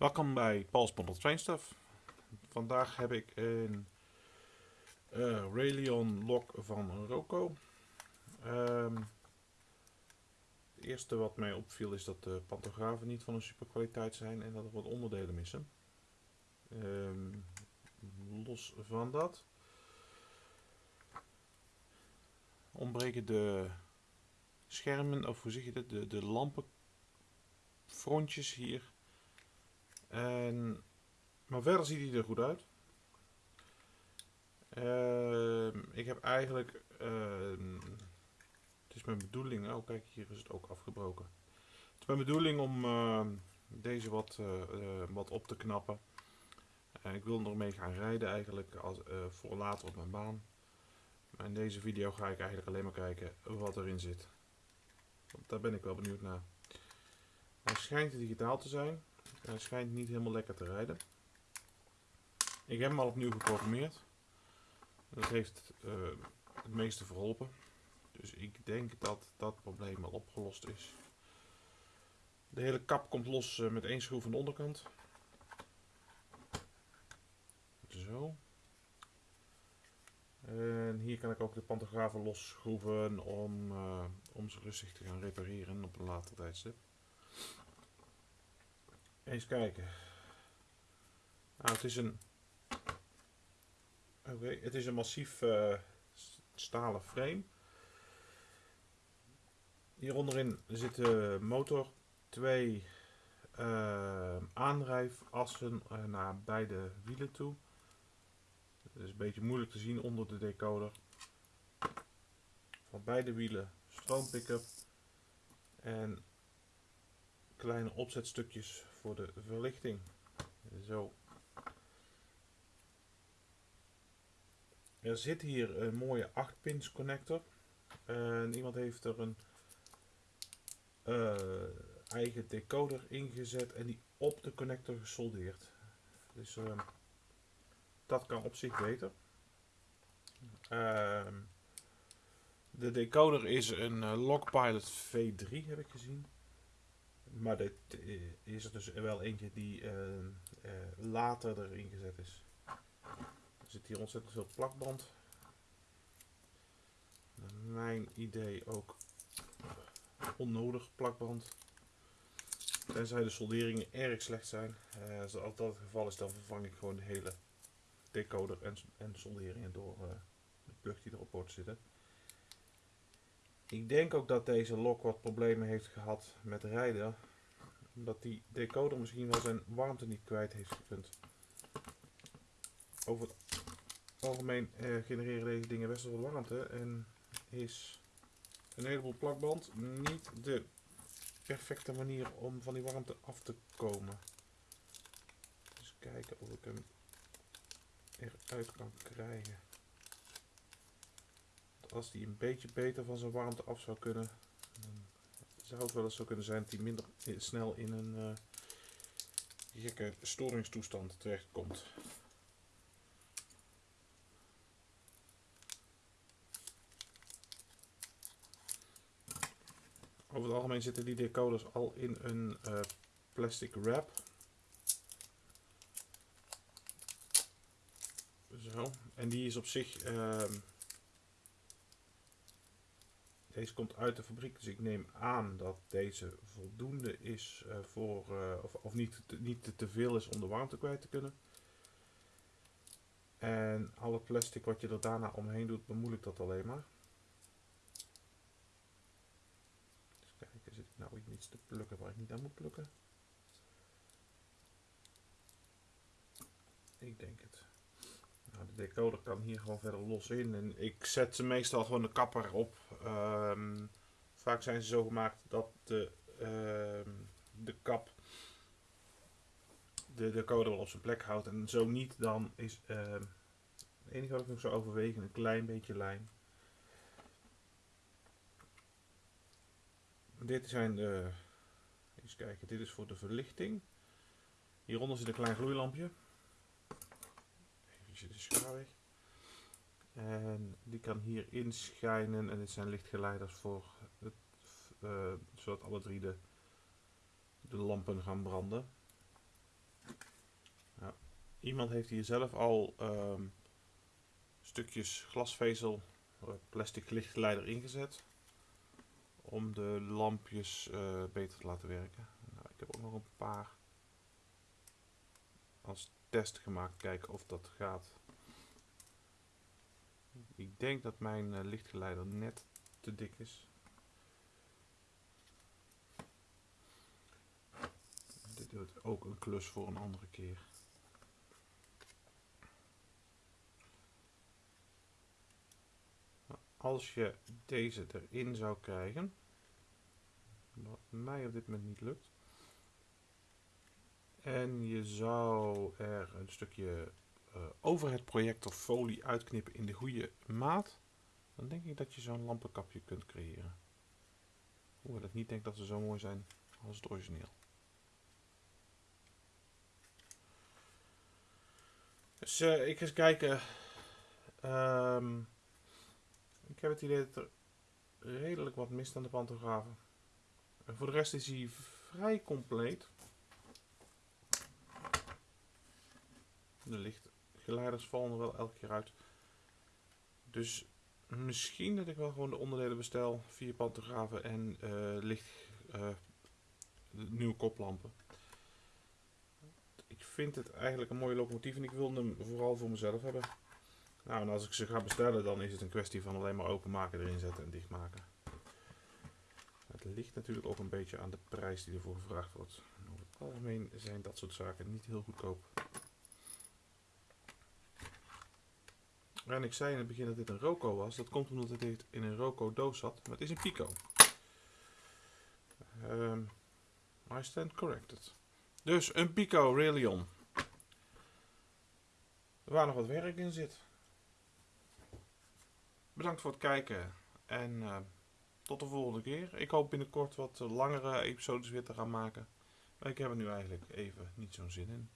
Welkom bij Paul's Bundle Train Stuff. Vandaag heb ik een uh, Raelion lok van Roco. Um, het eerste wat mij opviel is dat de pantografen niet van een super kwaliteit zijn en dat er wat onderdelen missen. Um, los van dat ontbreken de schermen, of hoe zeg je dat, de, de lampenfrontjes hier en, maar verder ziet hij er goed uit. Uh, ik heb eigenlijk, uh, het is mijn bedoeling, oh kijk hier is het ook afgebroken. Het is mijn bedoeling om uh, deze wat, eh, wat op te knappen. ik wil ermee gaan rijden eigenlijk als, voor later op mijn baan. Maar in deze video ga ik eigenlijk alleen maar kijken wat erin zit. Want daar ben ik wel benieuwd naar. Hij schijnt digitaal te zijn. Hij schijnt niet helemaal lekker te rijden. Ik heb hem al opnieuw geprogrammeerd. Dat heeft uh, het meeste verholpen. Dus ik denk dat dat probleem al opgelost is. De hele kap komt los uh, met één schroef aan de onderkant. Zo. En hier kan ik ook de pantografen losschroeven om, uh, om ze rustig te gaan repareren op een later tijdstip. Eens kijken. Nou, het is een. Oké, het is een massief uh, stalen frame. Hier onderin zit motor, twee uh, aandrijfassen uh, naar beide wielen toe. Het is een beetje moeilijk te zien onder de decoder. Van beide wielen stroompick-up en kleine opzetstukjes voor de verlichting. Zo. Er zit hier een mooie 8 pins connector. En iemand heeft er een uh, eigen decoder ingezet en die op de connector gesoldeerd. Dus uh, dat kan op zich beter. Uh, de decoder is een uh, Lockpilot V3 heb ik gezien. Maar dit eh, is er dus wel eentje die uh, uh, later erin gezet is. Er zit hier ontzettend veel plakband. mijn idee ook onnodig plakband. Tenzij de solderingen erg slecht zijn. Als dat het geval is, dan vervang ik gewoon de hele decoder en, en solderingen door de plug die erop wordt zitten. Ik denk ook dat deze lok wat problemen heeft gehad met rijden. Omdat die decoder misschien wel zijn warmte niet kwijt heeft gekund. Over het algemeen eh, genereren deze dingen best wel warmte. En is een heleboel plakband niet de perfecte manier om van die warmte af te komen. Dus kijken of ik hem eruit kan krijgen als die een beetje beter van zijn warmte af zou kunnen, dan zou het wel eens zo kunnen zijn dat hij minder snel in een uh, gekke storingstoestand terechtkomt. Over het algemeen zitten die decoders al in een uh, plastic wrap. Zo, en die is op zich uh, deze komt uit de fabriek, dus ik neem aan dat deze voldoende is uh, voor, uh, of, of niet, te, niet te, veel is om de warmte kwijt te kunnen. En al het plastic wat je er daarna omheen doet, bemoeilijkt dat alleen maar. Dus kijken, zit ik nou iets te plukken waar ik niet aan moet plukken? Ik denk het. De decoder kan hier gewoon verder los in. En ik zet ze meestal gewoon de kapper op. Um, vaak zijn ze zo gemaakt dat de, uh, de kap de decoder wel op zijn plek houdt. En zo niet, dan is uh, het enige wat ik nog zou overwegen een klein beetje lijm. Dit zijn de. Eens kijken, dit is voor de verlichting. Hieronder zit een klein gloeilampje En die kan hier inschijnen en dit zijn lichtgeleiders voor het, uh, zodat alle drie de, de lampen gaan branden. iemand heeft hier zelf al ehm, stukjes glasvezel, eh, plastic lichtgeleider ingezet. Om de lampjes eh, beter te laten werken. Nou, ik heb ook nog een paar als test gemaakt. Kijken of dat gaat. Ik denk dat mijn uh, lichtgeleider net te dik is. Dit wordt ook een klus voor een andere keer. Als je deze erin zou krijgen, wat mij op dit moment niet lukt, en je zou er een stukje uh, over het projector folie uitknippen in de goede maat, dan denk ik dat je zo'n lampenkapje kunt creëren. Hoewel ik niet denk dat ze zo mooi zijn als het origineel. Dus uh, ik ga eens kijken. Um, ik heb het idee dat er redelijk wat mist aan de pantografen. En voor de rest is hij vrij compleet. De lichtgeleiders vallen er wel elke keer uit. Dus misschien dat ik wel gewoon de onderdelen bestel. Vier pantografen en uh, licht, uh, nieuwe koplampen. Ik vind het eigenlijk een mooie locomotief en ik wil hem vooral voor mezelf hebben. Nou, en als ik ze ga bestellen, dan is het een kwestie van alleen maar openmaken, erin zetten en dichtmaken. Het ligt natuurlijk ook een beetje aan de prijs die ervoor gevraagd wordt. Over het algemeen zijn dat soort zaken niet heel goedkoop. En ik zei in het begin dat dit een Roco was. Dat komt omdat het in een Roco doos zat, maar het is een Pico. Um, I stand corrected. Dus een Pico Railion. Waar nog wat werk in zit. Bedankt voor het kijken en uh, tot de volgende keer. Ik hoop binnenkort wat langere episodes weer te gaan maken. Maar ik heb er nu eigenlijk even niet zo'n zin in.